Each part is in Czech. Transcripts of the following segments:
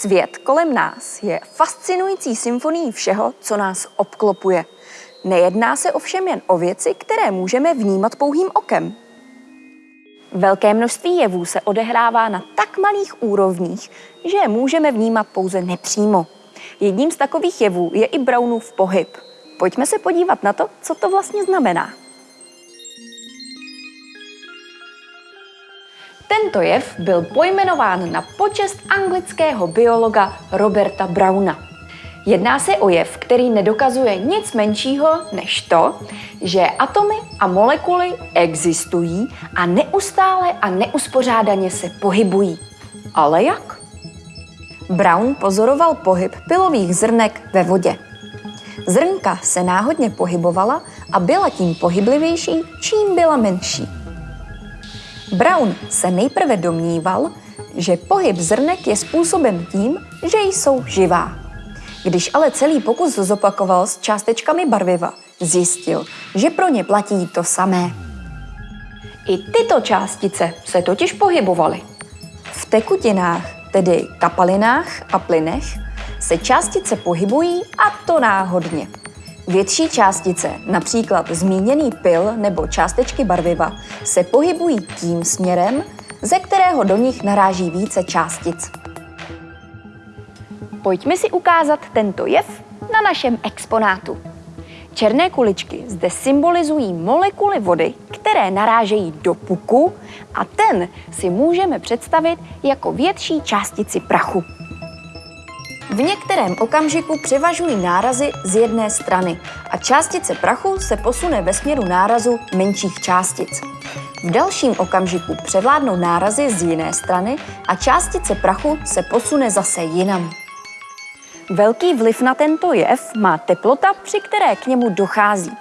Svět kolem nás je fascinující symfonií všeho, co nás obklopuje. Nejedná se ovšem jen o věci, které můžeme vnímat pouhým okem. Velké množství jevů se odehrává na tak malých úrovních, že je můžeme vnímat pouze nepřímo. Jedním z takových jevů je i Brownův pohyb. Pojďme se podívat na to, co to vlastně znamená. Tento jev byl pojmenován na počest anglického biologa Roberta Browna. Jedná se o jev, který nedokazuje nic menšího než to, že atomy a molekuly existují a neustále a neuspořádaně se pohybují. Ale jak? Brown pozoroval pohyb pilových zrnek ve vodě. Zrnka se náhodně pohybovala a byla tím pohyblivější, čím byla menší. Brown se nejprve domníval, že pohyb zrnek je způsoben tím, že jsou živá. Když ale celý pokus zopakoval s částečkami barviva, zjistil, že pro ně platí to samé. I tyto částice se totiž pohybovaly. V tekutinách, tedy kapalinách a plynech, se částice pohybují a to náhodně. Větší částice, například zmíněný pil nebo částečky barviva, se pohybují tím směrem, ze kterého do nich naráží více částic. Pojďme si ukázat tento jev na našem exponátu. Černé kuličky zde symbolizují molekuly vody, které narážejí do puku a ten si můžeme představit jako větší částici prachu. V některém okamžiku převažují nárazy z jedné strany a částice prachu se posune ve směru nárazu menších částic. V dalším okamžiku převládnou nárazy z jiné strany a částice prachu se posune zase jinam. Velký vliv na tento jev má teplota, při které k němu dochází.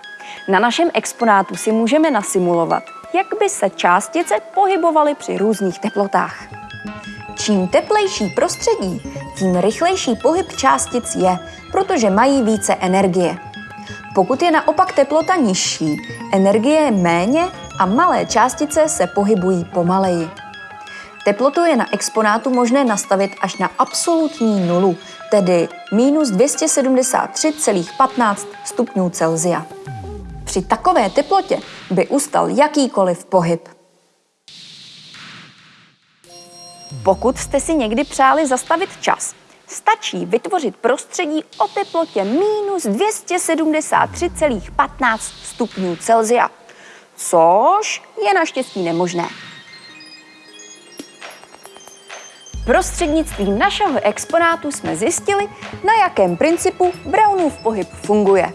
Na našem exponátu si můžeme nasimulovat, jak by se částice pohybovaly při různých teplotách. Čím teplejší prostředí, tím rychlejší pohyb částic je, protože mají více energie. Pokud je naopak teplota nižší, energie je méně a malé částice se pohybují pomaleji. Teplotu je na exponátu možné nastavit až na absolutní nulu, tedy minus 273,15 stupňů Celsia. Při takové teplotě by ustal jakýkoliv pohyb. Pokud jste si někdy přáli zastavit čas, stačí vytvořit prostředí o teplotě minus 273,15 stupňů Celsia, což je naštěstí nemožné. Prostřednictvím našeho exponátu jsme zjistili, na jakém principu Brownův pohyb funguje.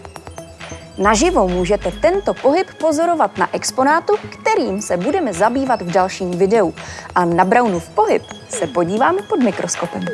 Naživo můžete tento pohyb pozorovat na exponátu, kterým se budeme zabývat v dalším videu. A na Brownův pohyb se podíváme pod mikroskopem.